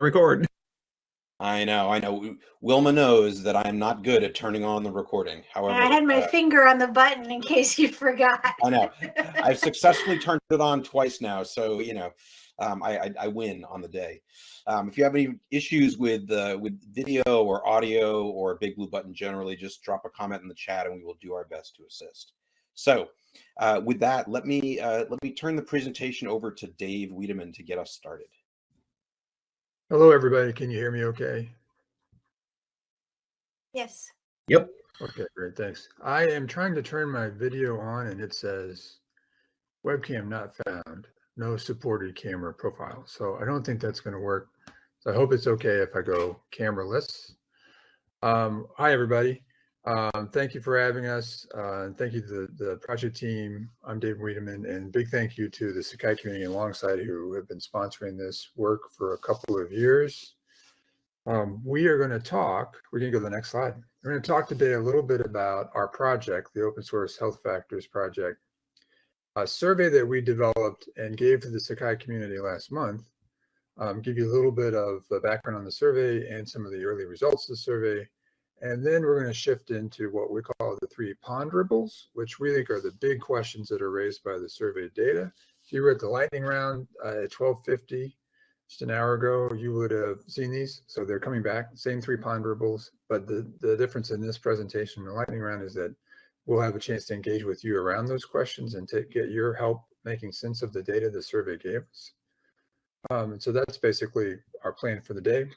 record. I know, I know. Wilma knows that I am not good at turning on the recording. However, I had my uh, finger on the button in case you forgot. I know. I've successfully turned it on twice now, so you know, um, I, I, I win on the day. Um, if you have any issues with uh, with video or audio or Big Blue Button generally, just drop a comment in the chat, and we will do our best to assist. So, uh, with that, let me uh, let me turn the presentation over to Dave Wiedemann to get us started. Hello, everybody. Can you hear me okay? Yes. Yep. Okay, great. Thanks. I am trying to turn my video on and it says webcam not found, no supported camera profile. So I don't think that's going to work. So I hope it's okay if I go cameraless. Um, hi, everybody. Um, thank you for having us. Uh, and thank you to the, the project team. I'm Dave Wiedemann, and big thank you to the Sakai community alongside who have been sponsoring this work for a couple of years. Um, we are going to talk, we're going to go to the next slide. We're going to talk today a little bit about our project, the Open Source Health Factors Project, a survey that we developed and gave to the Sakai community last month. Um, give you a little bit of the background on the survey and some of the early results of the survey, and then we're going to shift into what we call the three ponderables, which we think are the big questions that are raised by the survey data. If you were at the lightning round uh, at 1250, just an hour ago, you would have seen these. So they're coming back, same three ponderables. But the, the difference in this presentation, and the lightning round, is that we'll have a chance to engage with you around those questions and to get your help making sense of the data the survey gave us. Um, and so that's basically our plan for the day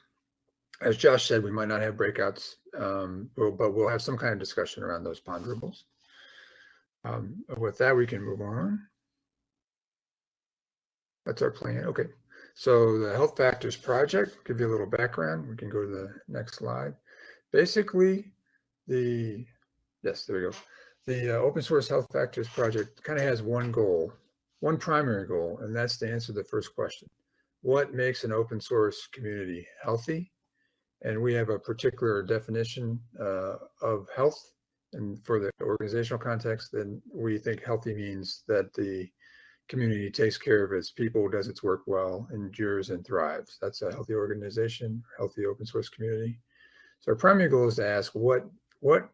as Josh said, we might not have breakouts, um, but we'll have some kind of discussion around those ponderables. Um, with that, we can move on. That's our plan. Okay. So the Health Factors Project, give you a little background. We can go to the next slide. Basically, the, yes, there we go. The uh, Open Source Health Factors Project kind of has one goal, one primary goal, and that's to answer the first question. What makes an open source community healthy and we have a particular definition uh, of health. And for the organizational context, then we think healthy means that the community takes care of its people, does its work well, endures and thrives. That's a healthy organization, healthy open source community. So our primary goal is to ask what, what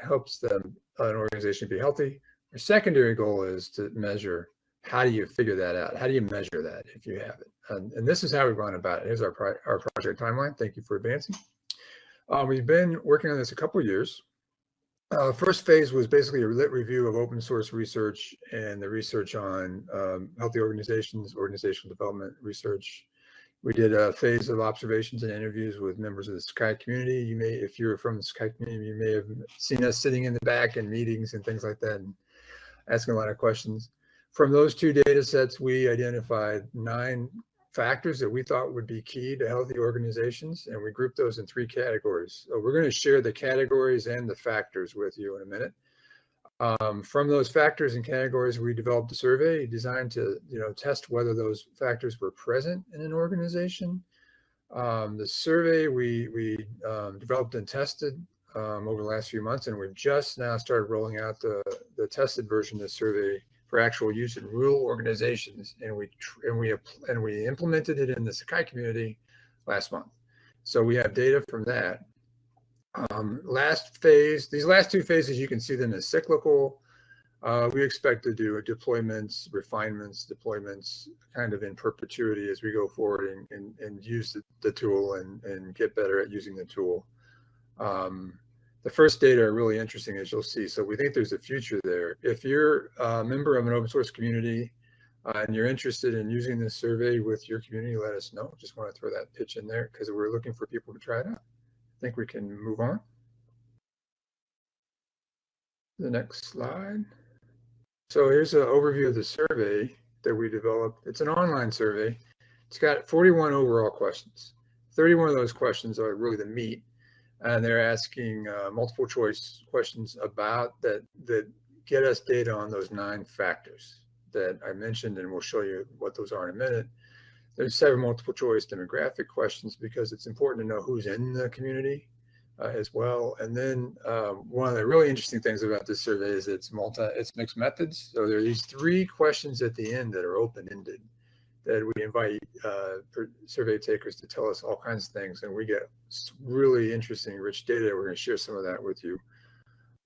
helps them, an organization be healthy. Our secondary goal is to measure how do you figure that out? How do you measure that if you have it? And, and this is how we've gone about it. Here's our, our project timeline. Thank you for advancing. Um, we've been working on this a couple of years. Uh, first phase was basically a lit review of open source research and the research on um, healthy organizations, organizational development research. We did a phase of observations and interviews with members of the Sakai community. You may, if you're from the Sakai community, you may have seen us sitting in the back in meetings and things like that and asking a lot of questions. From those two data sets, we identified nine factors that we thought would be key to healthy organizations, and we grouped those in three categories. So we're going to share the categories and the factors with you in a minute. Um, from those factors and categories, we developed a survey designed to, you know, test whether those factors were present in an organization. Um, the survey we we um, developed and tested um, over the last few months, and we've just now started rolling out the the tested version of the survey for actual use in rural organizations, and we and we and we implemented it in the Sakai community last month. So we have data from that. Um, last phase, these last two phases, you can see them as cyclical. Uh, we expect to do deployments, refinements, deployments kind of in perpetuity as we go forward and, and, and use the, the, tool and, and get better at using the tool. Um, the first data are really interesting, as you'll see. So we think there's a future there. If you're a member of an open source community uh, and you're interested in using this survey with your community, let us know. Just want to throw that pitch in there because we're looking for people to try it out. I think we can move on. The next slide. So here's an overview of the survey that we developed. It's an online survey. It's got 41 overall questions. 31 of those questions are really the meat and they're asking uh, multiple choice questions about that that get us data on those nine factors that I mentioned, and we'll show you what those are in a minute. There's seven multiple choice demographic questions because it's important to know who's in the community uh, as well. And then um, one of the really interesting things about this survey is it's multi, it's mixed methods. So there are these three questions at the end that are open-ended. That we invite uh, survey takers to tell us all kinds of things, and we get really interesting, rich data. We're going to share some of that with you.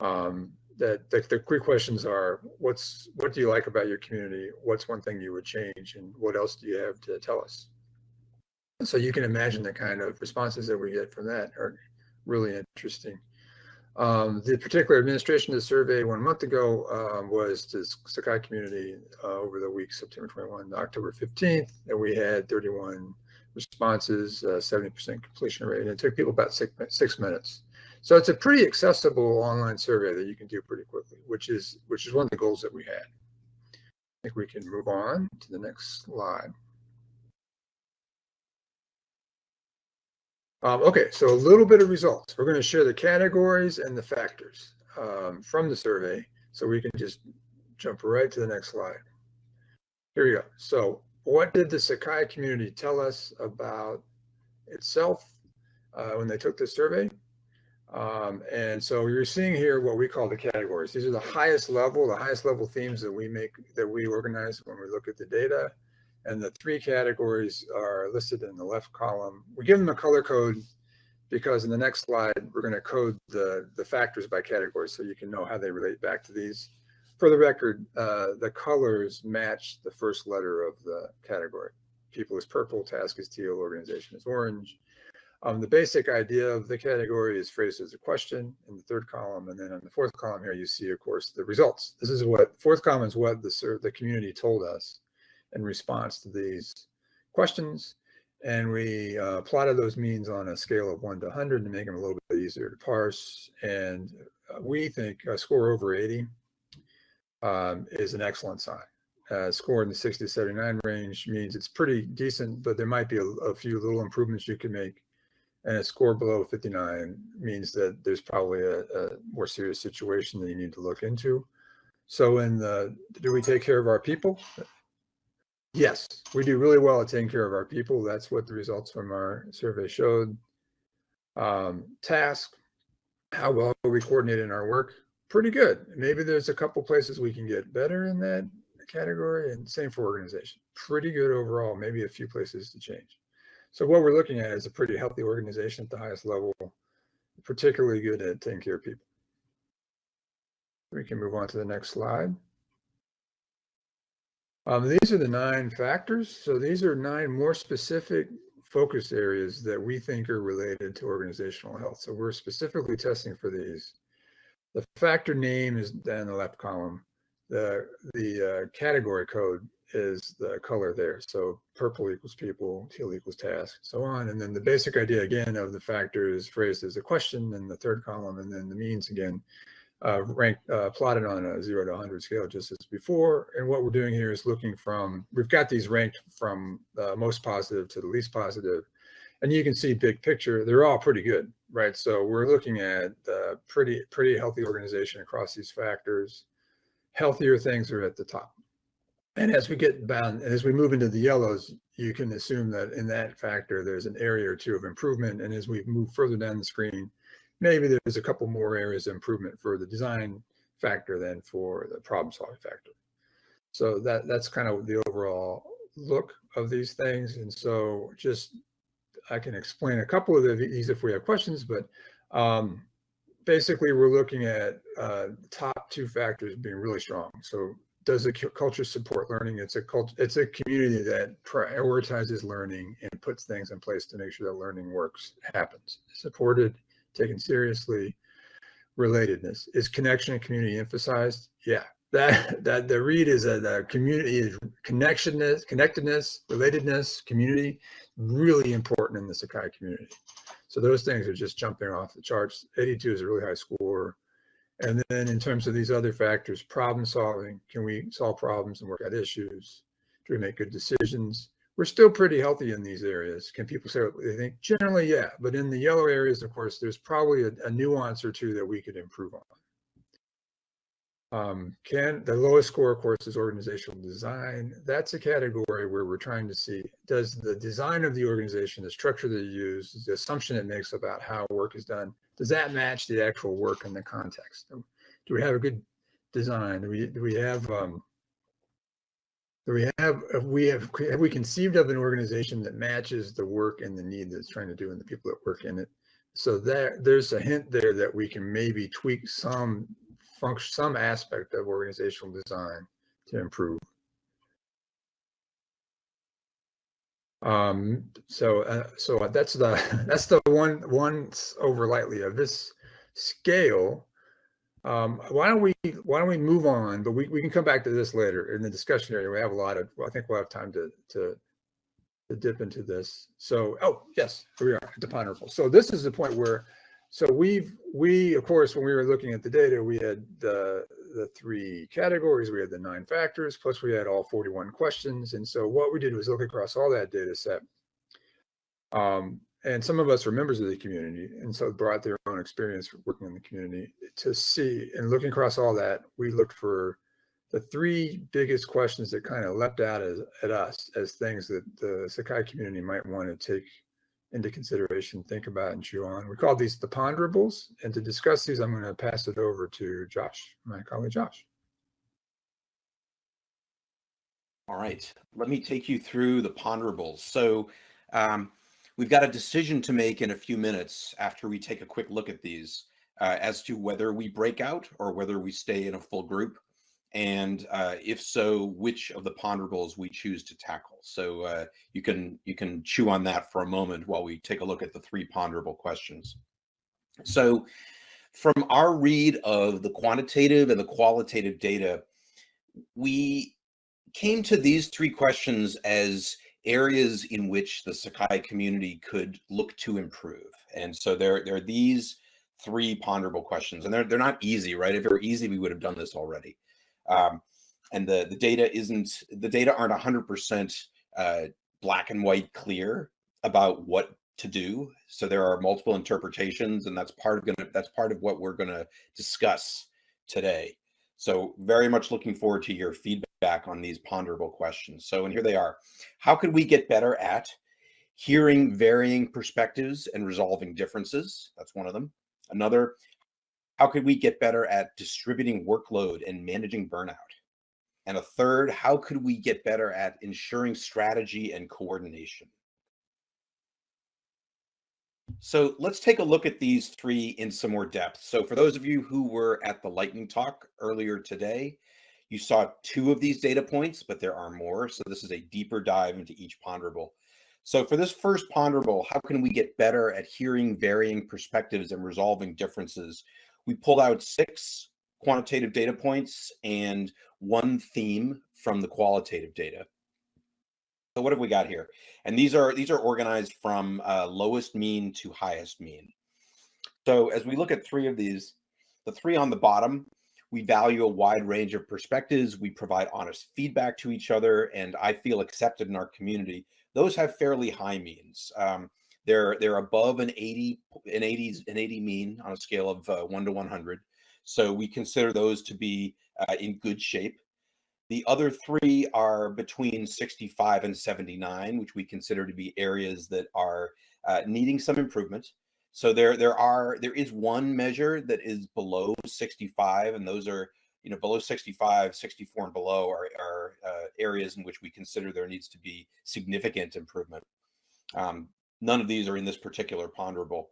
Um, that the, the quick questions are: What's what do you like about your community? What's one thing you would change, and what else do you have to tell us? So you can imagine the kind of responses that we get from that are really interesting. Um, the particular administration of the survey one month ago um, was to Sakai community uh, over the week September 21 to October 15th, and we had 31 responses, uh, 70% completion rate, and it took people about six, six minutes. So it's a pretty accessible online survey that you can do pretty quickly, which is which is one of the goals that we had. I think we can move on to the next slide. Um, okay, so a little bit of results. We're going to share the categories and the factors um, from the survey, so we can just jump right to the next slide. Here we go. So what did the Sakai community tell us about itself uh, when they took the survey? Um, and so you're seeing here what we call the categories. These are the highest level, the highest level themes that we make, that we organize when we look at the data. And the three categories are listed in the left column. We give them a color code because in the next slide, we're going to code the, the factors by category so you can know how they relate back to these. For the record, uh, the colors match the first letter of the category. People is purple, task is teal, organization is orange. Um, the basic idea of the category is phrased as a question in the third column. And then on the fourth column here, you see, of course, the results. This is what, fourth column is what the, the community told us in response to these questions. And we uh, plotted those means on a scale of one to 100 to make them a little bit easier to parse. And uh, we think a score over 80 um, is an excellent sign. Uh, score in the 60 to 79 range means it's pretty decent, but there might be a, a few little improvements you can make. And a score below 59 means that there's probably a, a more serious situation that you need to look into. So in the, do we take care of our people? Yes, we do really well at taking care of our people. That's what the results from our survey showed. Um, task, how well we coordinate in our work? Pretty good. Maybe there's a couple places we can get better in that category and same for organization. Pretty good overall, maybe a few places to change. So what we're looking at is a pretty healthy organization at the highest level, particularly good at taking care of people. We can move on to the next slide. Um, these are the nine factors. So these are nine more specific focus areas that we think are related to organizational health. So we're specifically testing for these. The factor name is in the left column. The, the uh, category code is the color there. So purple equals people, teal equals task, so on. And then the basic idea again of the factor is phrased as a question in the third column, and then the means again uh, ranked uh, plotted on a zero to 100 scale just as before. And what we're doing here is looking from, we've got these ranked from uh, most positive to the least positive. And you can see big picture, they're all pretty good, right? So we're looking at uh, pretty, pretty healthy organization across these factors. Healthier things are at the top. And as we get bound, as we move into the yellows, you can assume that in that factor, there's an area or two of improvement. And as we move further down the screen, maybe there's a couple more areas of improvement for the design factor than for the problem solving factor. So that that's kind of the overall look of these things. And so just I can explain a couple of these if we have questions, but um, basically we're looking at uh, top two factors being really strong. So does the culture support learning? It's a cult, it's a community that prioritizes learning and puts things in place to make sure that learning works, happens, supported, taken seriously. Relatedness is connection and community emphasized. Yeah, that that the read is a the community is connectionness, connectedness, relatedness, community, really important in the Sakai community. So those things are just jumping off the charts. 82 is a really high score. And then in terms of these other factors, problem solving, can we solve problems and work out issues? Do we make good decisions? We're still pretty healthy in these areas. Can people say what they think? Generally, yeah. But in the yellow areas, of course, there's probably a, a nuance or two that we could improve on. Um, can the lowest score, of course, is organizational design. That's a category where we're trying to see, does the design of the organization, the structure that you use, the assumption it makes about how work is done, does that match the actual work in the context? Do we have a good design? Do we, do we have um, We have, we have, have we conceived of an organization that matches the work and the need that's trying to do and the people that work in it? So there, there's a hint there that we can maybe tweak some function, some aspect of organizational design to improve. Um, so, uh, so that's the, that's the one, one over lightly of this scale. Um, why don't we, why don't we move on, but we, we can come back to this later in the discussion area. We have a lot of, I think we'll have time to, to, to dip into this. So, oh, yes, here we are at the ponderable. So this is the point where, so we've, we, of course, when we were looking at the data, we had the, the three categories, we had the nine factors, plus we had all 41 questions. And so what we did was look across all that data set. Um, and some of us are members of the community and so brought their own experience working in the community to see and looking across all that we looked for the three biggest questions that kind of leapt out as, at us as things that the sakai community might want to take into consideration think about and chew on. We call these the ponderables and to discuss these i'm going to pass it over to josh my colleague josh. All right let me take you through the ponderables. So um, We've got a decision to make in a few minutes after we take a quick look at these uh, as to whether we break out or whether we stay in a full group. And uh, if so, which of the ponderables we choose to tackle. So uh, you can you can chew on that for a moment while we take a look at the three ponderable questions. So from our read of the quantitative and the qualitative data, we came to these three questions as areas in which the Sakai community could look to improve. And so there, there are these three ponderable questions, and they're, they're not easy, right? If it were easy, we would have done this already. Um, and the, the data isn't, the data aren't 100% uh, black and white clear about what to do. So there are multiple interpretations, and that's part of gonna, that's part of what we're gonna discuss today. So very much looking forward to your feedback on these ponderable questions. So, and here they are. How could we get better at hearing varying perspectives and resolving differences? That's one of them. Another, how could we get better at distributing workload and managing burnout? And a third, how could we get better at ensuring strategy and coordination? So let's take a look at these three in some more depth. So for those of you who were at the lightning talk earlier today, you saw two of these data points, but there are more. So this is a deeper dive into each ponderable. So for this first ponderable, how can we get better at hearing varying perspectives and resolving differences? We pulled out six quantitative data points and one theme from the qualitative data. So what have we got here? And these are these are organized from uh, lowest mean to highest mean. So as we look at three of these, the three on the bottom, we value a wide range of perspectives. We provide honest feedback to each other, and I feel accepted in our community. Those have fairly high means. Um, they're they're above an 80 an 80s an 80 mean on a scale of uh, one to 100. So we consider those to be uh, in good shape. The other three are between 65 and 79, which we consider to be areas that are uh, needing some improvement. So there, there are, there is one measure that is below 65, and those are, you know, below 65, 64 and below are, are uh, areas in which we consider there needs to be significant improvement. Um, none of these are in this particular ponderable.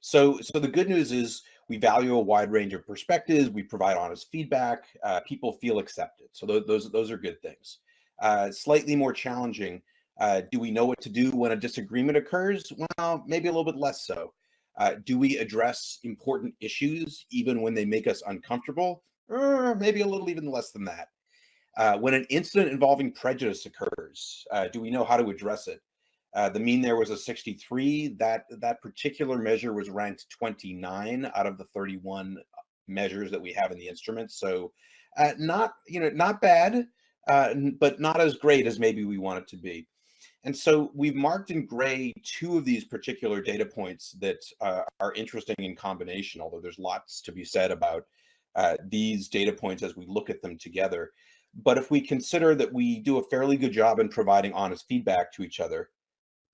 So, so the good news is we value a wide range of perspectives. We provide honest feedback. Uh, people feel accepted. So those, those, those are good things. Uh, slightly more challenging. Uh, do we know what to do when a disagreement occurs? Well, maybe a little bit less so. Uh, do we address important issues even when they make us uncomfortable? Uh, maybe a little even less than that. Uh, when an incident involving prejudice occurs, do we know how to address it? Uh, the mean there was a 63. That that particular measure was ranked 29 out of the 31 measures that we have in the instrument. So uh, not you know not bad, uh, but not as great as maybe we want it to be. And so we've marked in gray two of these particular data points that uh, are interesting in combination, although there's lots to be said about uh, these data points as we look at them together. But if we consider that we do a fairly good job in providing honest feedback to each other,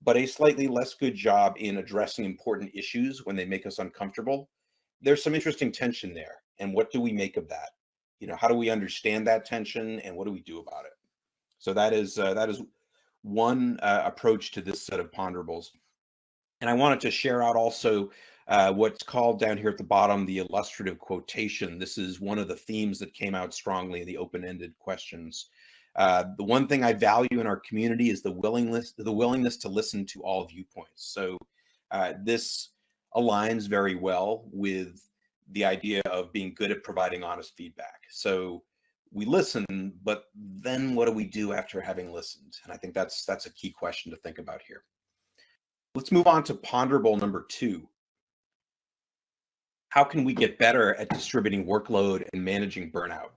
but a slightly less good job in addressing important issues when they make us uncomfortable. There's some interesting tension there. And what do we make of that? You know, how do we understand that tension and what do we do about it? So that is uh, that is one uh, approach to this set of ponderables. And I wanted to share out also uh, what's called down here at the bottom, the illustrative quotation. This is one of the themes that came out strongly in the open-ended questions. Uh, the one thing I value in our community is the willingness, the willingness to listen to all viewpoints. So uh, this aligns very well with the idea of being good at providing honest feedback. So we listen, but then what do we do after having listened? And I think that's that's a key question to think about here. Let's move on to ponderable number two. How can we get better at distributing workload and managing burnout?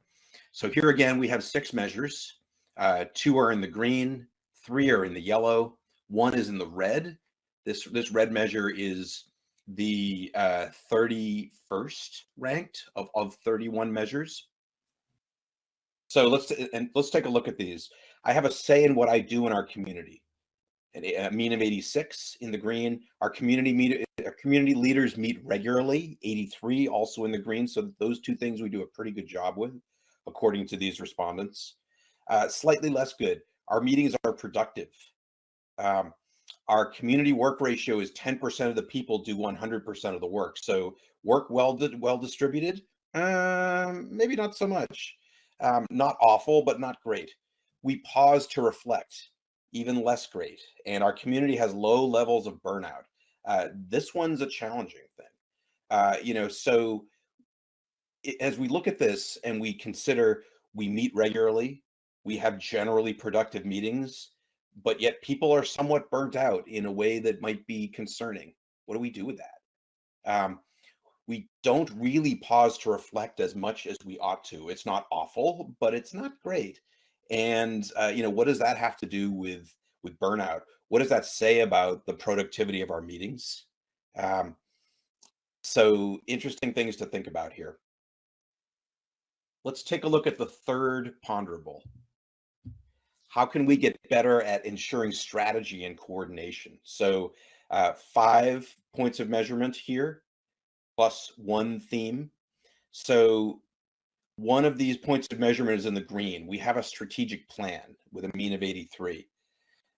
So here again, we have six measures. Uh, two are in the green, three are in the yellow, one is in the red. This, this red measure is the uh, 31st ranked of, of 31 measures. So let's and let's take a look at these. I have a say in what I do in our community. A mean of 86 in the green. Our community meet our community leaders meet regularly, 83 also in the green. So those two things we do a pretty good job with, according to these respondents. Uh, slightly less good. Our meetings are productive. Um, our community work ratio is 10% of the people do 100% of the work. So work well well distributed, um, maybe not so much. Um, not awful, but not great. We pause to reflect, even less great. And our community has low levels of burnout. Uh, this one's a challenging thing. Uh, you know, so it, as we look at this and we consider we meet regularly, we have generally productive meetings, but yet people are somewhat burnt out in a way that might be concerning. What do we do with that? Um, we don't really pause to reflect as much as we ought to. It's not awful, but it's not great. And uh, you know, what does that have to do with with burnout? What does that say about the productivity of our meetings? Um, so interesting things to think about here. Let's take a look at the third ponderable. How can we get better at ensuring strategy and coordination? So uh, five points of measurement here plus one theme. So one of these points of measurement is in the green. We have a strategic plan with a mean of 83.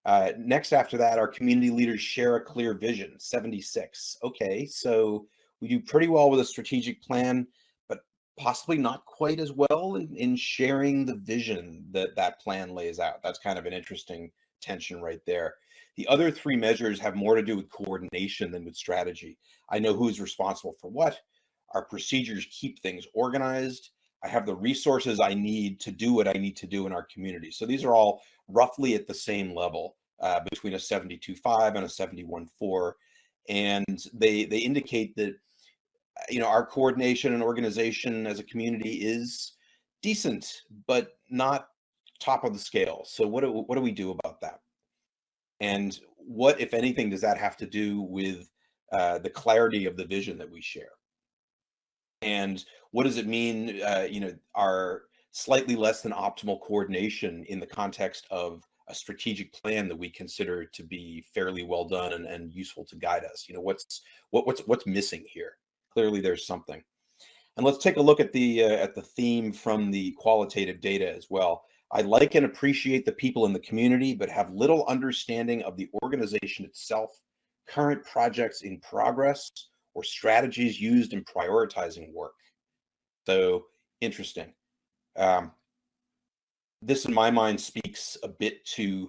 Uh, next after that, our community leaders share a clear vision, 76. Okay, so we do pretty well with a strategic plan, but possibly not quite as well in, in sharing the vision that that plan lays out. That's kind of an interesting tension right there. The other three measures have more to do with coordination than with strategy. I know who's responsible for what. Our procedures keep things organized. I have the resources I need to do what I need to do in our community. So these are all roughly at the same level uh, between a 72.5 and a 71.4. And they, they indicate that, you know, our coordination and organization as a community is decent, but not top of the scale. So what do, what do we do about that? And what, if anything, does that have to do with uh, the clarity of the vision that we share? And what does it mean, uh, you know, our slightly less than optimal coordination in the context of a strategic plan that we consider to be fairly well done and, and useful to guide us? You know, what's what, what's what's missing here? Clearly, there's something. And let's take a look at the uh, at the theme from the qualitative data as well. I like and appreciate the people in the community, but have little understanding of the organization itself, current projects in progress, or strategies used in prioritizing work. So interesting. Um, this, in my mind, speaks a bit to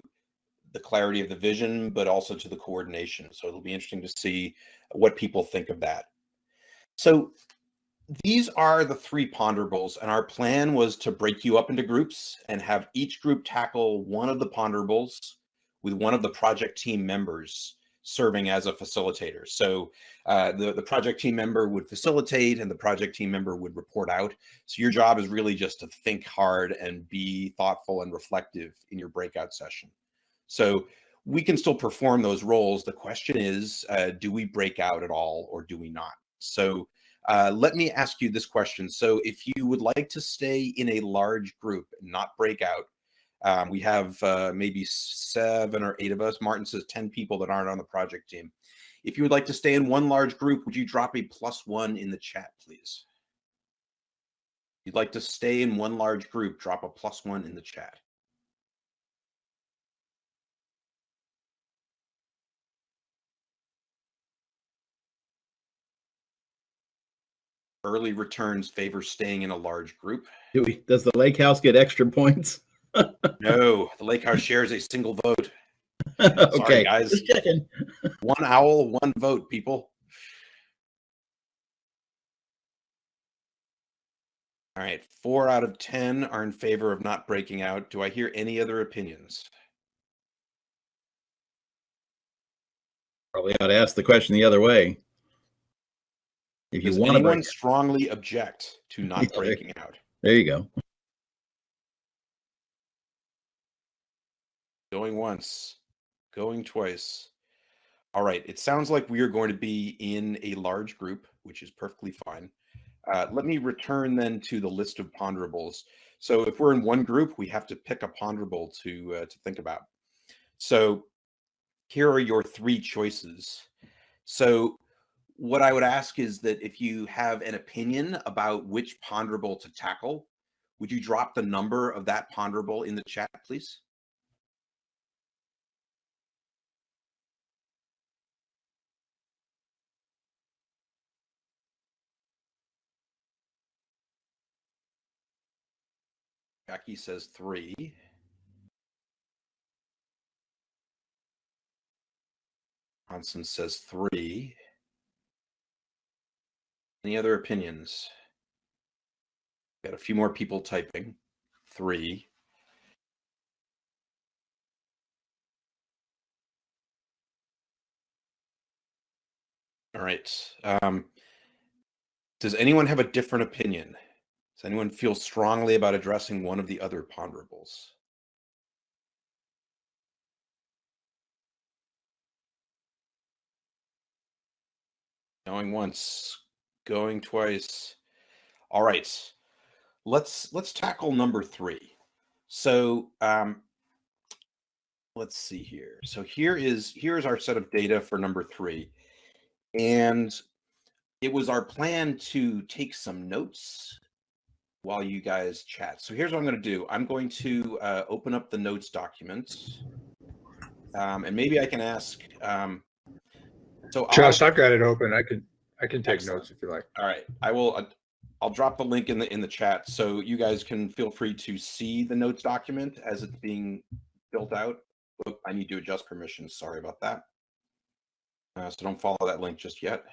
the clarity of the vision, but also to the coordination. So it'll be interesting to see what people think of that. So these are the three ponderables, and our plan was to break you up into groups and have each group tackle one of the ponderables with one of the project team members serving as a facilitator. So uh, the, the project team member would facilitate and the project team member would report out. So your job is really just to think hard and be thoughtful and reflective in your breakout session. So we can still perform those roles. The question is, uh, do we break out at all or do we not? So uh, let me ask you this question. So if you would like to stay in a large group, not break out, um, we have uh, maybe seven or eight of us. Martin says 10 people that aren't on the project team. If you would like to stay in one large group, would you drop a plus one in the chat, please? If you'd like to stay in one large group, drop a plus one in the chat. Early returns favor staying in a large group. Do we, does the lake house get extra points? No, the lake house shares a single vote. okay, guys. Just checking. One owl, one vote, people. All right, four out of 10 are in favor of not breaking out. Do I hear any other opinions? Probably ought to ask the question the other way. If you Does want to anyone break, strongly object to not breaking out? there you go. Going once, going twice. All right, it sounds like we are going to be in a large group, which is perfectly fine. Uh, let me return then to the list of ponderables. So if we're in one group, we have to pick a ponderable to uh, to think about. So here are your three choices. So what I would ask is that if you have an opinion about which ponderable to tackle, would you drop the number of that ponderable in the chat, please? Jackie says three. Hanson says three. Any other opinions? Got a few more people typing. Three. All right. Um, does anyone have a different opinion? Does anyone feel strongly about addressing one of the other ponderables? Going once, going twice. All right. Let's let's tackle number 3. So, um let's see here. So here is here is our set of data for number 3. And it was our plan to take some notes while you guys chat. So here's what I'm going to do. I'm going to uh, open up the notes document, um, and maybe I can ask. Um, so I'll- Josh, I've got it open. I can, I can take Excellent. notes if you like. all right, I will. Uh, I'll drop the link in the in the chat so you guys can feel free to see the notes document as it's being built out. Oh, I need to adjust permissions. Sorry about that. Uh, so don't follow that link just yet.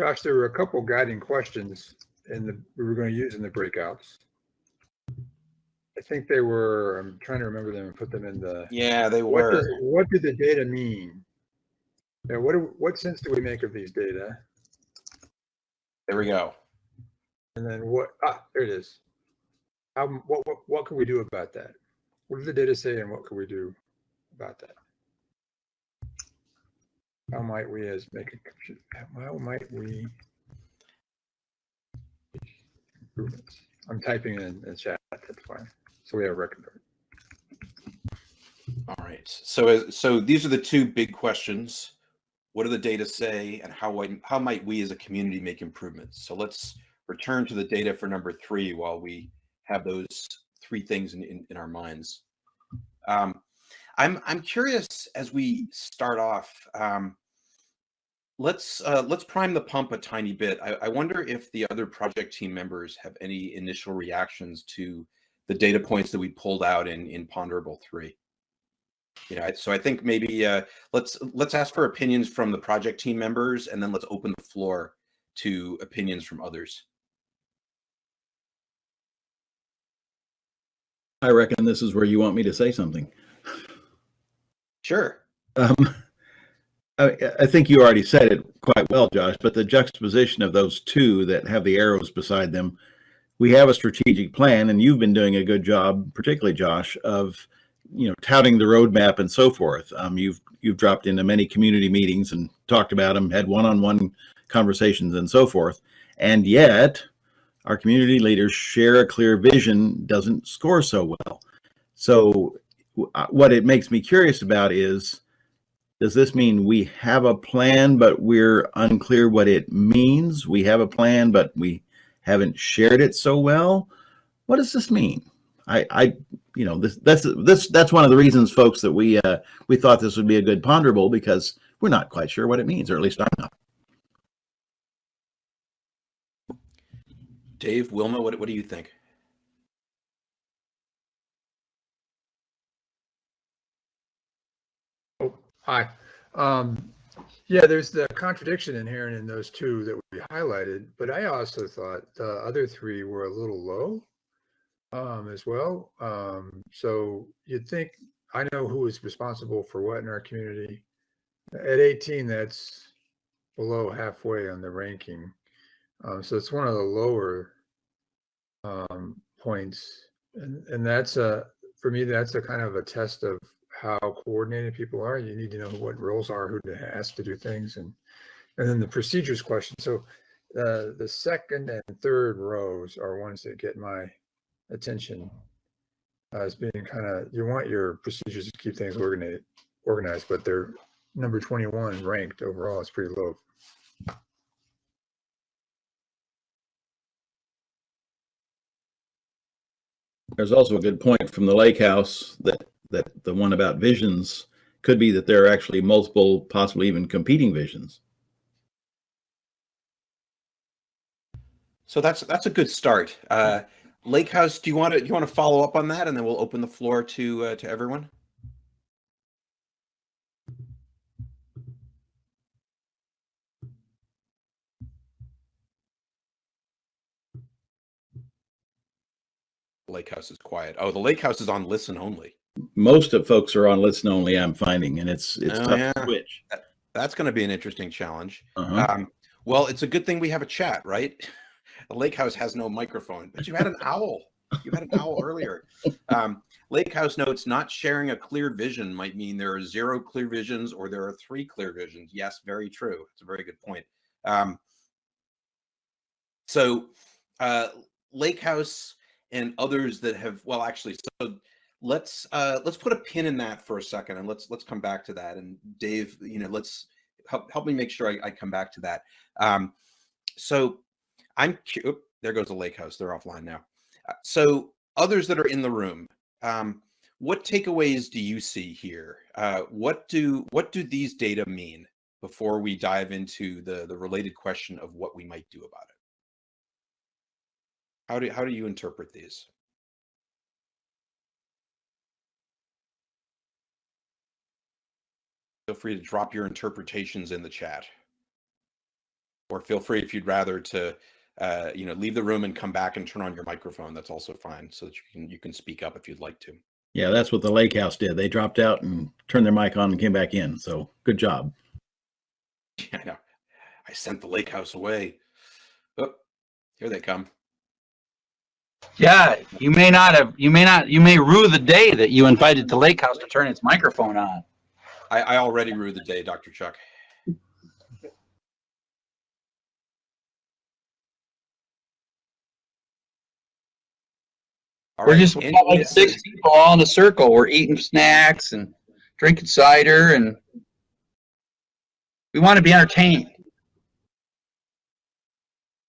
Josh, there were a couple guiding questions in the, we were going to use in the breakouts. I think they were, I'm trying to remember them and put them in the, Yeah, they were. what does, were. what did the data mean? Yeah, what, do- what sense do we make of these data? There we go. And then what, ah, there it is. How, what, what, what can we do about that? What does the data say and what can we do about that? How might we as make a, how might we? Improvements. I'm typing in the chat, that's fine. So we have a record. All right. So, as- so these are the two big questions. What do the data say and how, how might we as a community make improvements? So let's return to the data for number three while we have those three things in, in, in our minds. Um, I'm, I'm curious as we start off, um, let's, uh, let's prime the pump a tiny bit. I, I wonder if the other project team members have any initial reactions to the data points that we pulled out in, in Ponderable 3 you know, so I think maybe uh, let's let's ask for opinions from the project team members, and then let's open the floor to opinions from others. I reckon this is where you want me to say something. Sure. Um, I, I think you already said it quite well, Josh, but the juxtaposition of those two that have the arrows beside them, we have a strategic plan, and you've been doing a good job, particularly Josh, of you know touting the roadmap and so forth. Um, you've you've dropped into many community meetings and talked about them, had one-on-one conversations and so forth, and yet our community leaders share a clear vision doesn't score so well. So uh, what it makes me curious about is does this mean we have a plan but we're unclear what it means we have a plan but we haven't shared it so well what does this mean i i you know, this that's this that's one of the reasons, folks, that we uh, we thought this would be a good ponderable because we're not quite sure what it means, or at least I'm not. Dave, Wilma, what, what do you think? Oh, hi. Um, yeah, there's the contradiction inherent in those two that we highlighted, but I also thought the other three were a little low um, as well. Um, so you'd think I know who is responsible for what in our community. At 18, that's below halfway on the ranking. Um, so it's one of the lower um, points, and and that's a for me that's a kind of a test of how coordinated people are. You need to know what roles are, who to ask to do things, and and then the procedures question. So uh, the second and third rows are ones that get my attention as being kind of you want your procedures to keep things organized, organized, but they're number 21 ranked overall. It's pretty low. There's also a good point from the lake house that, that the one about visions could be that there are actually multiple, possibly even competing visions. So that's that's a good start. Uh, Lake House, do you want to do you want to follow up on that, and then we'll open the floor to uh, to everyone. Lake House is quiet. Oh, the Lake House is on listen only. Most of folks are on listen only, I'm finding, and it's, it's Oh, tough yeah. to switch. That's going to be an interesting challenge. Uh-huh. Um, well, it's a good thing we have a chat, right? The lake house has no microphone, but you had an owl. You had an owl earlier. Um, lake house notes not sharing a clear vision might mean there are zero clear visions or there are three clear visions. Yes, very true. It's a very good point. Um, so, uh, lake house and others that have well, actually, so let's uh, let's put a pin in that for a second, and let's let's come back to that. And Dave, you know, let's help help me make sure I, I come back to that. Um, so I'm there goes the lake house. They're offline now. Uh, So others that are in the room, um, what takeaways do you see here? Uh, what do what do these data mean before we dive into the the related question of what we might do about it? How do how do you interpret these? Feel free to drop your interpretations in the chat, or feel free if you'd rather to uh, you know leave the room and come back and turn on your microphone. That's also fine, so that you can you can speak up if you'd like to. Yeah, that's what the lake house did. They dropped out and turned their mic on and came back in. So good job. I know. I sent the lake house away. Oh, here they come. Yeah, you may not have, you may not, you may rue the day that you invited the lake house to turn its microphone on. I, I already rue the day, Dr. Chuck. All We're right, just like six people all in a circle. We're eating snacks and drinking cider and we want to be entertained.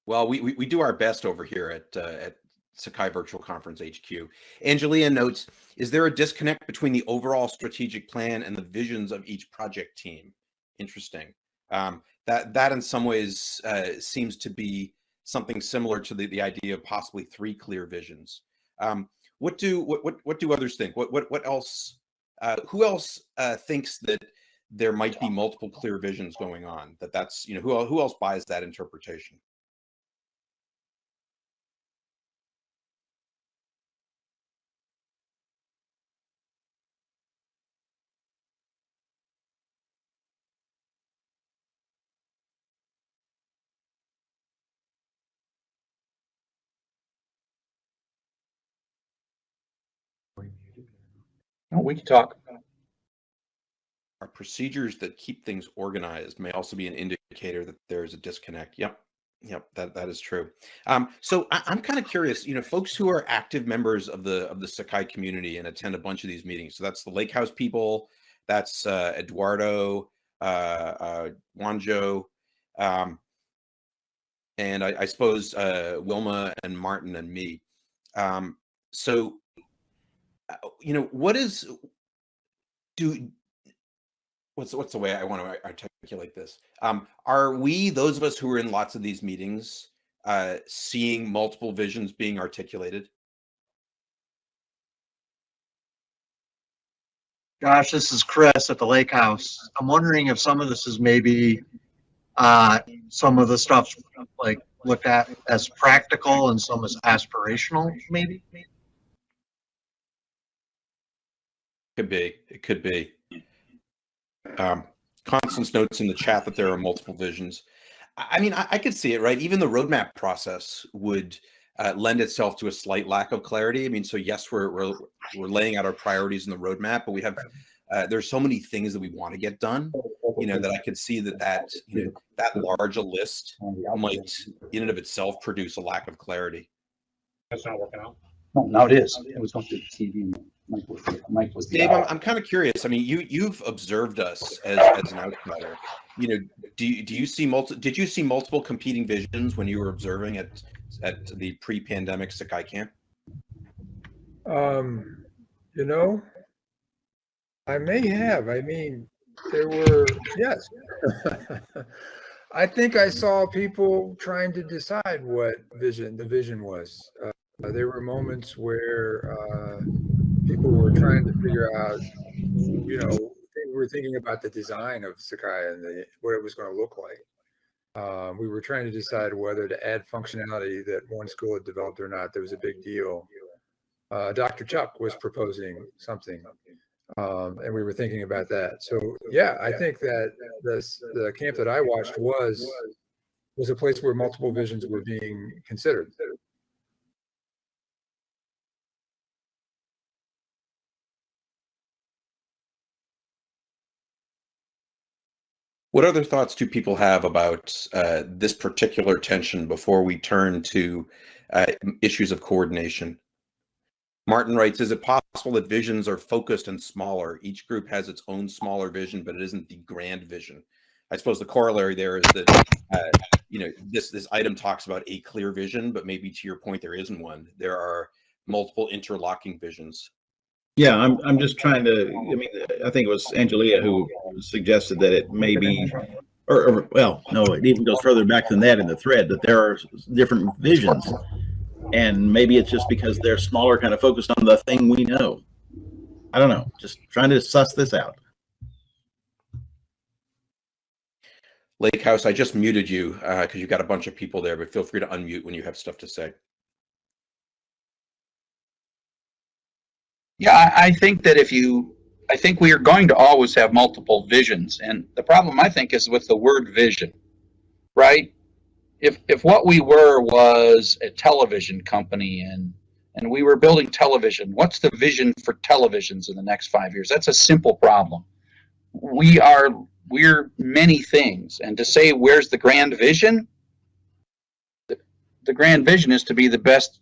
Well, we, we, we do our best over here at uh, at Sakai Virtual Conference HQ. Angelia notes, is there a disconnect between the overall strategic plan and the visions of each project team? Interesting. Um, that that in some ways uh, seems to be something similar to the, the idea of possibly three clear visions. Um, what do what, what what do others think? What what what else? Uh, who else uh, thinks that there might be multiple clear visions going on? That that's you know who who else buys that interpretation? Oh, we can talk. Our procedures that keep things organized may also be an indicator that there's a disconnect. Yep. Yep, that, that is true. Um, so I, I'm kind of curious, you know, folks who are active members of the of the Sakai community and attend a bunch of these meetings. So that's the Lake House people, that's uh, Eduardo, uh, uh, Wanjo, um, and I, I suppose uh, Wilma and Martin and me. Um, so, you know, what is do what's what's the way I want to articulate this? Um, are we those of us who are in lots of these meetings uh, seeing multiple visions being articulated? Josh, this is Chris at the Lake House. I'm wondering if some of this is maybe, uh, some of the stuff like looked at as practical and some as aspirational, maybe? Could be. It could be. Um, Constance notes in the chat that there are multiple visions. I I mean, I, I could see it, right? Even the roadmap process would uh, lend itself to a slight lack of clarity. I mean, so yes, we're we're, we're laying out our priorities in the roadmap, but we have uh, there's so many things that we want to get done. You know that I could see that that you know, that large a list might, in and of itself, produce a lack of clarity. That's not working out. No, now it is. It was going to the TV. And Mike was, Mike was. Dave, I'm. I'm kind of curious. I mean, you you've observed us as, as an outsider. You know, do you, do you see multi? Did you see multiple competing visions when you were observing at at the pre-pandemic Sakai camp? Um, you know, I may have. I mean, there were, yes. I think I saw people trying to decide what vision, the vision was. Uh, there were moments where, uh, people were trying to figure out, you know, they were thinking about the design of Sakai and the, what it was going to look like. Uh, we were trying to decide whether to add functionality that one school had developed or not. There was a big deal uh, Dr. Chuck was proposing something. Um, and we were thinking about that. So yeah, I think that this, the camp that I watched was, was a place where multiple visions were being considered. What other thoughts do people have about uh, this particular tension before we turn to uh, issues of coordination? Martin writes, is it possible that visions are focused and smaller? Each group has its own smaller vision, but it isn't the grand vision. I suppose the corollary there is that, uh, you know, this, this item talks about a clear vision, but maybe to your point, there isn't one. There are multiple interlocking visions. Yeah, I'm, I'm just trying to, I mean, I think it was Angelia who suggested that it may be, or, or, well, no, it even goes further back than that in the thread, that there are different visions. And maybe it's just because they're smaller, kind of focused on the thing we know. I don't know, just trying to suss this out. Lake House, I just muted you uh, because you've got a bunch of people there, but feel free to unmute when you have stuff to say. Yeah, I, I think that if you, I think we are going to always have multiple visions. And the problem I think is with the word vision, right? If, if what we were was a television company and, and we were building television, what's the vision for televisions in the next five years? That's a simple problem. We are, we're many things. And to say, where's the grand vision? The, the grand vision is to be the best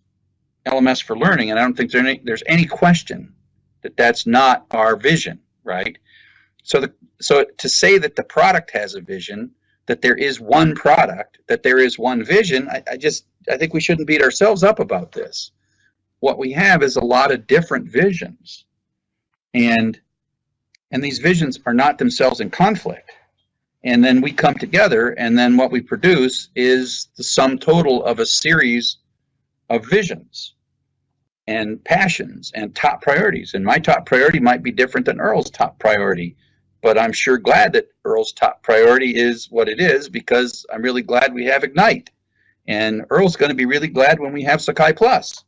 LMS for learning, and I don't think there's any, there's any question that that's not our vision, right? So the so to say that the product has a vision, that there is one product, that there is one vision, I, I just I think we shouldn't beat ourselves up about this. What we have is a lot of different visions, and and these visions are not themselves in conflict. And then we come together, and then what we produce is the sum total of a series of visions and passions and top priorities. And my top priority might be different than Earl's top priority, but I'm sure glad that Earl's top priority is what it is because I'm really glad we have Ignite. And Earl's going to be really glad when we have Sakai Plus.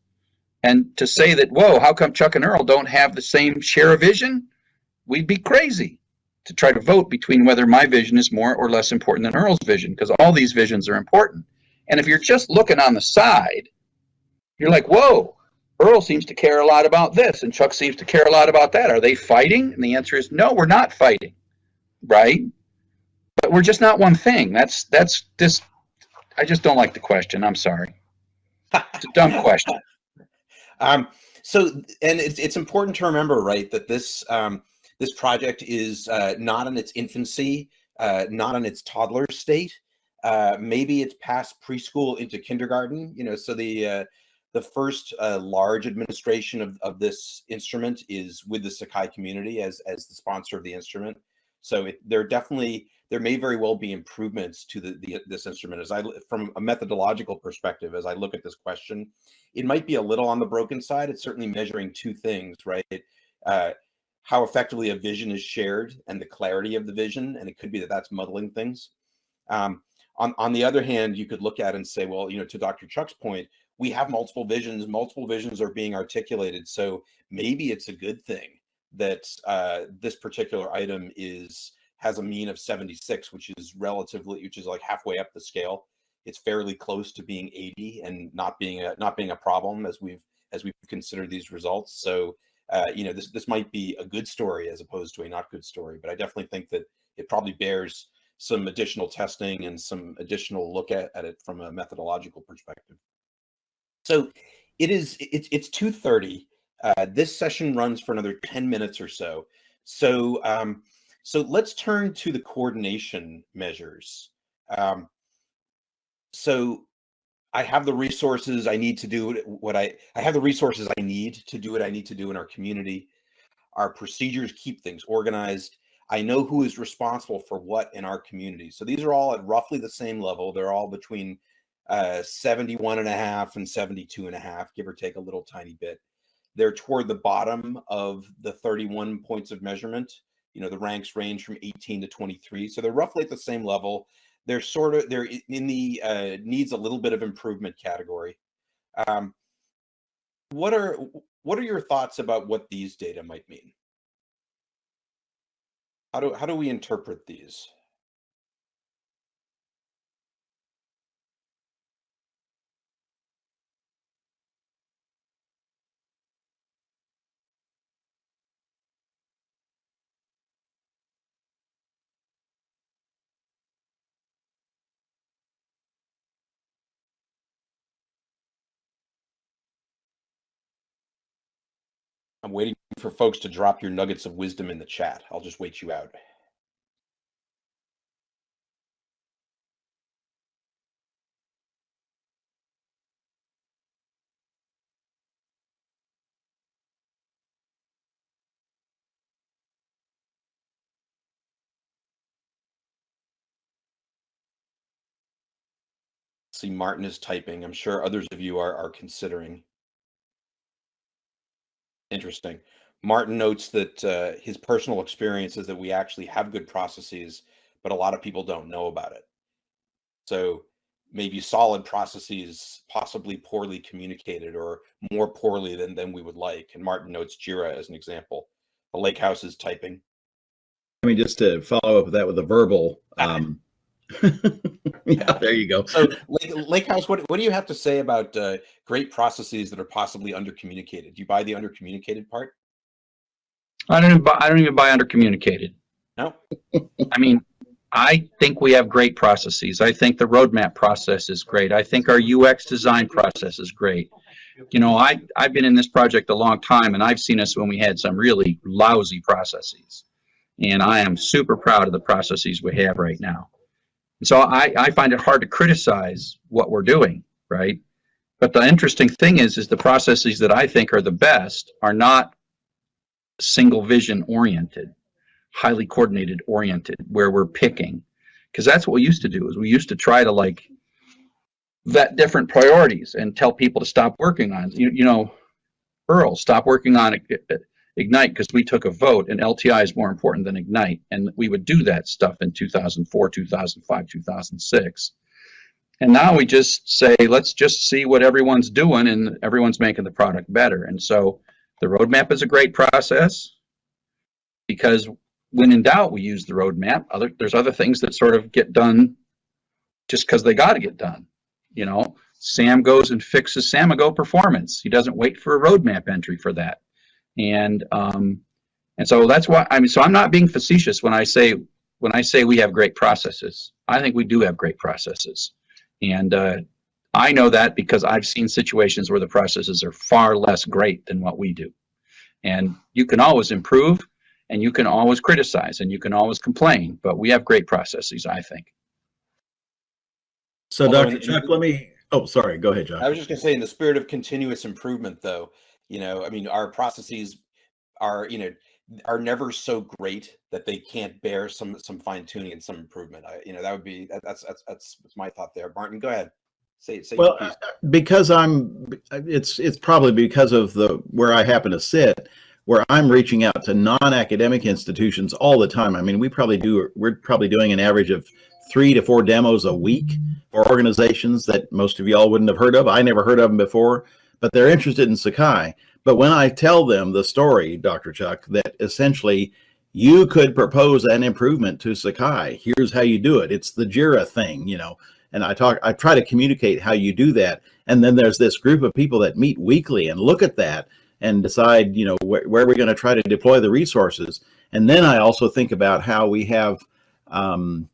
And to say that, whoa, how come Chuck and Earl don't have the same share of vision? We'd be crazy to try to vote between whether my vision is more or less important than Earl's vision because all these visions are important. And if you're just looking on the side, you're like, whoa, Earl seems to care a lot about this and Chuck seems to care a lot about that. Are they fighting? And the answer is no, we're not fighting. Right? But we're just not one thing. That's that's this I just don't like the question. I'm sorry. It's a dumb question. Um, so, and it's, it's important to remember, right, that this um, this project is uh, not in its infancy, uh, not in its toddler state. Uh, maybe it's past preschool into kindergarten. You know, so the uh, the first uh, large administration of, of this instrument is with the Sakai community as as the sponsor of the instrument. So it, there definitely there may very well be improvements to the, the this instrument. As I from a methodological perspective, as I look at this question, it might be a little on the broken side. It's certainly measuring two things, right? Uh, how effectively a vision is shared and the clarity of the vision, and it could be that that's muddling things. Um, on, on the other hand, you could look at and say, well, you know, to Dr. Chuck's point, we have multiple visions, multiple visions are being articulated. So maybe it's a good thing that uh, this particular item is has a mean of 76, which is relatively, which is like halfway up the scale. It's fairly close to being 80 and not being a not being a problem as we've as we've considered these results. So uh, you know, this this might be a good story as opposed to a not good story. But I definitely think that it probably bears some additional testing and some additional look at, at it from a methodological perspective. So it is it's it's 2:30. Uh, this session runs for another 10 minutes or so. So um, so let's turn to the coordination measures. Um, so I have the resources I need to do what I I have the resources I need to do what I need to do in our community. Our procedures keep things organized. I know who is responsible for what in our community. So these are all at roughly the same level. They're all between uh, 71 and a half and 72 and a half, give or take a little tiny bit. They're toward the bottom of the 31 points of measurement. You know, the ranks range from 18 to 23. So they're roughly at the same level they're sort of they're in the uh, needs a little bit of improvement category. Um, what are what are your thoughts about what these data might mean? How do how do we interpret these? I'm waiting for folks to drop your nuggets of wisdom in the chat. I'll just wait you out. See, Martin is typing. I'm sure others of you are, are considering. Interesting. Martin notes that uh, his personal experience is that we actually have good processes, but a lot of people don't know about it. So maybe solid processes, possibly poorly communicated or more poorly than, than we would like. And Martin notes Jira as an example. The lake house is typing. I mean, just to follow up with that with a verbal, um, yeah, there you go. So lake, lake house, what, what do you have to say about uh, great processes that are possibly undercommunicated? Do you buy the undercommunicated part? I don't even buy, I don't even buy under communicated. No. I mean, I think we have great processes. I think the roadmap process is great. I think our UX design process is great. You know, I, I've been in this project a long time and I've seen us when we had some really lousy processes. And I am super proud of the processes we have right now. So I, I find it hard to criticize what we're doing, right? But the interesting thing is, is the processes that I think are the best are not single vision oriented, highly coordinated oriented, where we're picking. Because that's what we used to do is we used to try to like vet different priorities and tell people to stop working on, you, you know, Earl, stop working on uh, Ignite because we took a vote and LTI is more important than Ignite. And we would do that stuff in 2004, 2005, 2006. And now we just say, let's just see what everyone's doing and everyone's making the product better. And so the roadmap is a great process because when in doubt, we use the roadmap. Other, there's other things that sort of get done just because they got to get done. You know, Sam goes and fixes Samigo performance. He doesn't wait for a roadmap entry for that. And um, and so that's why I mean. So I'm not being facetious when I say when I say we have great processes. I think we do have great processes, and uh, I know that because I've seen situations where the processes are far less great than what we do. And you can always improve, and you can always criticize, and you can always complain. But we have great processes, I think. So, Although Dr. in- Chuck, let me. Oh, sorry. Go ahead, John. I was just gonna say, in the spirit of continuous improvement, though, you know, I mean, our processes are, you know, are never so great that they can't bear some some fine tuning and some improvement. I, you know, that would be that, that's that's that's my thought there. Martin, go ahead. Say say. Well, piece. Uh, because I'm, uh, it's, it's probably because of the, where I happen to sit, where I'm reaching out to non-academic institutions all the time. I mean, we probably do, we're probably doing an average of three to four demos a week for organizations that most of y'all wouldn't have heard of. I never heard of them before, but they're interested in Sakai. But when I tell them the story, Dr. Chuck, that essentially you could propose an improvement to Sakai. Here's how you do it. It's the JIRA thing, you know, and I talk, I try to communicate how you do that. And then there's this group of people that meet weekly and look at that and decide, you know, where, where we're going to try to deploy the resources. And then I also think about how we have, um,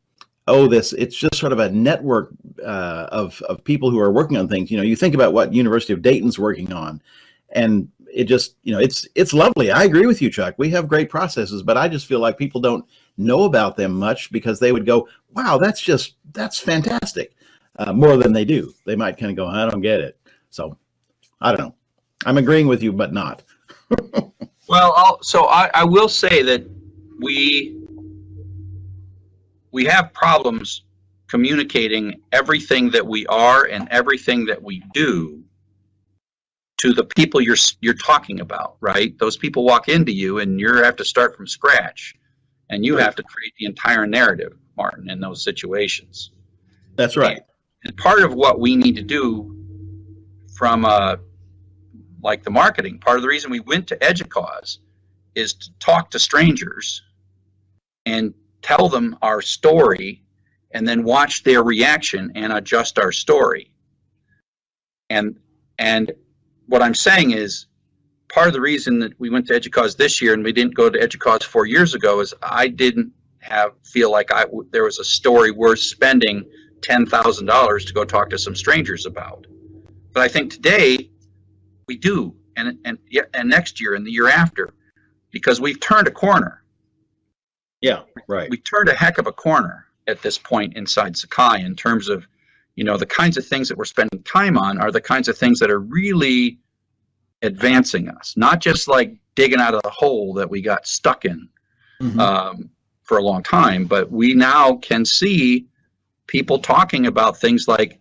oh, this, it's just sort of a network uh, of, of people who are working on things. You know, you think about what University of Dayton's working on and it just, you know, it's, it's lovely. I agree with you, Chuck. We have great processes, but I just feel like people don't know about them much because they would go, wow, that's just, that's fantastic. Uh, more than they do. They might kind of go, I don't get it. So I don't know. I'm agreeing with you, but not. Well, I'll, so I, I will say that we we have problems communicating everything that we are and everything that we do to the people you're you're talking about, right? Those people walk into you and you have to start from scratch, and you have to create the entire narrative, Martin, in those situations. That's right. And part of what we need to do from uh, like the marketing, part of the reason we went to Educause is to talk to strangers and tell them our story and then watch their reaction and adjust our story. And and what I'm saying is part of the reason that we went to Educause this year and we didn't go to Educause four years ago is I didn't have feel like I there was a story worth spending ten thousand dollars to go talk to some strangers about. But I think today we do, and and and next year and the year after, because we've turned a corner. Yeah, right. We turned a heck of a corner at this point inside Sakai in terms of, you know, the kinds of things that we're spending time on are the kinds of things that are really advancing us, not just like digging out of the hole that we got stuck in Mhm. um, for a long time, but we now can see people talking about things like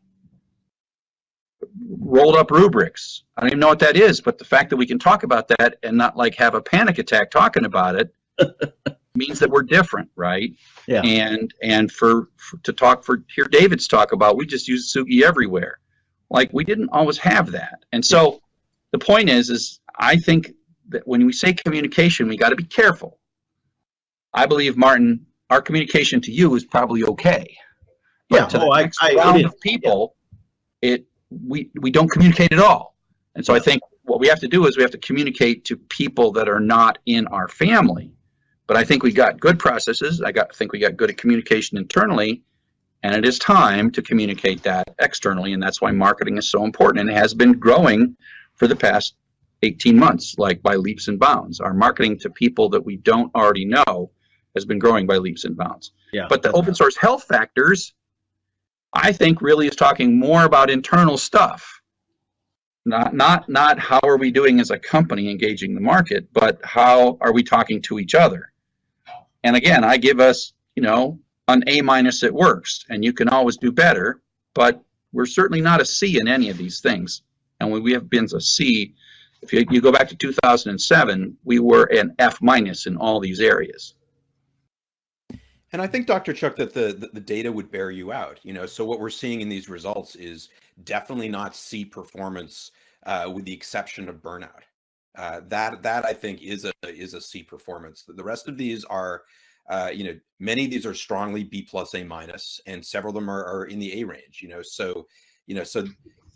rolled up rubrics. I don't even know what that is, but the fact that we can talk about that and not like have a panic attack talking about it means that we're different, right? Yeah. And and for, for to talk for hear David's talk about we just use Sugi everywhere. Like we didn't always have that. And so the point is is I think that when we say communication, we got to be careful. I believe Martin, our communication to you is probably okay. But Yeah, to oh, I- next I- round is. of people, it we we don't communicate at all. And so I think what we have to do is we have to communicate to people that are not in our family. But I think we got good processes. I got think we got good at communication internally, and it is time to communicate that externally. And that's why marketing is so important and it has been growing for the past 18 months, like by leaps and bounds. Our marketing to people that we don't already know has been growing by leaps and bounds. Yeah. But the open source health factors, I think really is talking more about internal stuff. Not not not how are we doing as a company engaging the market, but how are we talking to each other? And again, I give us, you know, an A minus at worst, and you can always do better, but we're certainly not a C in any of these things. And when we have been a C, if you, you go back to 2007, we were an F minus in all these areas. And I think, Dr. Chuck, that the, the the data would bear you out. You know, so what we're seeing in these results is definitely not C performance, uh, with the exception of burnout. Uh, that that I think is a is a C performance. The rest of these are, uh, you know, many of these are strongly B plus A minus, and several of them are, are in the A range. You know, so you know, so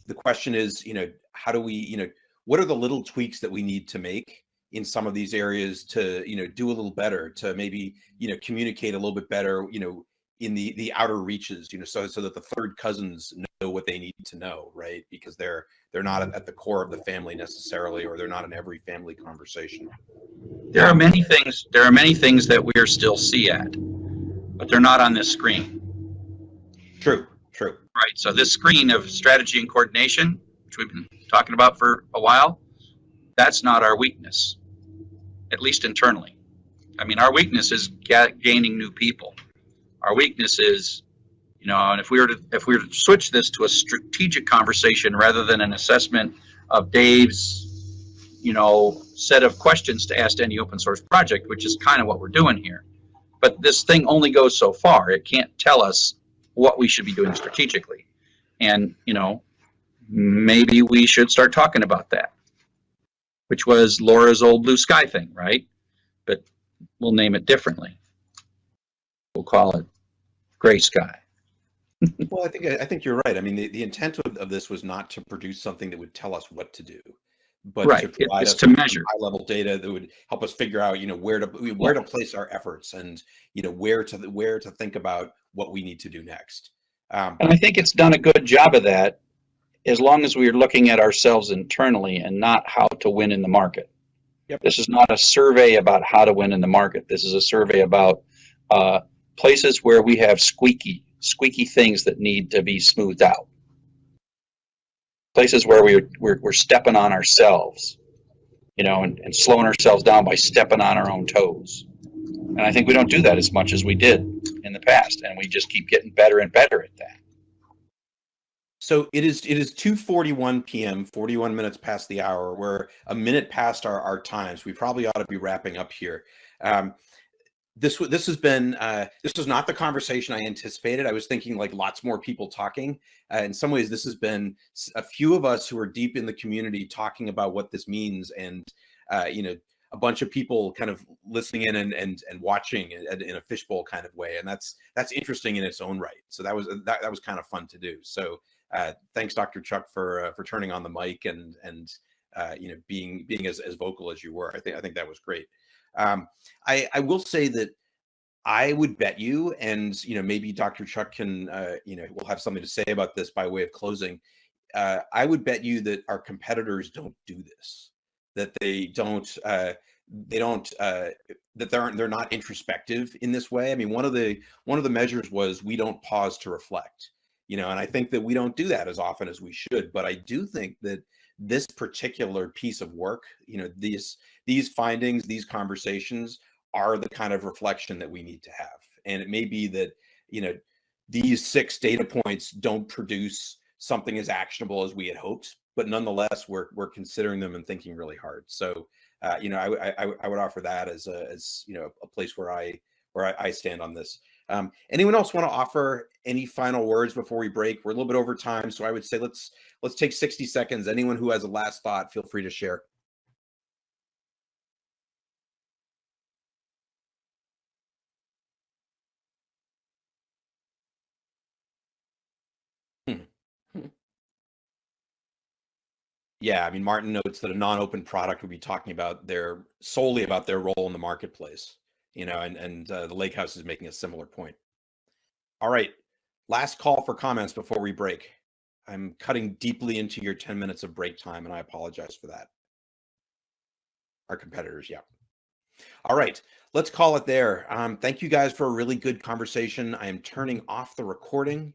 the question is, you know, how do we, you know, what are the little tweaks that we need to make in some of these areas to, you know, do a little better, to maybe, you know, communicate a little bit better, you know, in the the outer reaches, you know, so so that the third cousins know what they need to know, right? Because they're they're not at- at the core of the family necessarily, or they're not in every family conversation. There are many things, there are many things that we're still C at, but they're not on this screen, True, true. right? So this screen of strategy and coordination, which we've been talking about for a while, that's not our weakness, at least internally. I mean, our weakness is gaining new people. Our weakness is, you know, and if we were to, if we were to switch this to a strategic conversation rather than an assessment of Dave's, you know, set of questions to ask any open source project, which is kind of what we're doing here. But this thing only goes so far. It can't tell us what we should be doing strategically. And, you know, maybe we should start talking about that, which was Laura's old blue sky thing, right? But we'll name it differently. We'll call it gray sky. Well, I think I think you're right. I mean, the, the intent of, of this was not to produce something that would tell us what to do, but Right, to provide it's us to measure. high level data that would help us figure out, you know, where to where to place our efforts and you know where to where to think about what we need to do next. Um, And I think it's done a good job of that as long as we're looking at ourselves internally and not how to win in the market. Yep. This is not a survey about how to win in the market. This is a survey about uh, places where we have squeaky, squeaky things that need to be smoothed out. Places where we're, we're, we're stepping on ourselves, you know, and, and slowing ourselves down by stepping on our own toes. And I think we don't do that as much as we did in the past, and we just keep getting better and better at that. So it is it is 2:41 p.m., 41 minutes past the hour. We're a minute past our our times. We probably ought to be wrapping up here. Um, this this has been uh, this was not the conversation I anticipated. I was thinking like lots more people talking. Uh, in some ways, this has been a few of us who are deep in the community talking about what this means, and uh, you know, a bunch of people kind of listening in and and and watching in, in a fishbowl kind of way, and that's that's interesting in its own right. So that was that that was kind of fun to do. So uh, thanks, Dr. Chuck, for uh, for turning on the mic and and uh, you know being being as, as vocal as you were. I think I think that was great. Um, I I will say that I would bet you, and you know maybe Dr. Chuck can uh, you know will have something to say about this by way of closing. Uh, I would bet you that our competitors don't do this, that they don't uh, they don't uh, that they're they're not introspective in this way. I mean, one of the one of the measures was we don't pause to reflect you know and i think that we don't do that as often as we should but i do think that this particular piece of work you know these these findings these conversations are the kind of reflection that we need to have. And it may be that you know these six data points don't produce something as actionable as we had hoped but nonetheless we're we're considering them and thinking really hard. So uh, you know I, I i would offer that as a as you know a place where i where i, I stand on this um, anyone else want to offer any final words before we break? We're a little bit over time, so I would say let's let's take 60 seconds. Anyone who has a last thought, feel free to share. Hmm. Hmm. Yeah, I mean, Martin notes that a non-open product would be talking about their solely about their role in the marketplace, you know, and and uh, the Lake House is making a similar point. All right, last call for comments before we break. I'm cutting deeply into your 10 minutes of break time, and I apologize for that. Our competitors, yeah. All right, let's call it there. Um, thank you guys for a really good conversation. I am turning off the recording.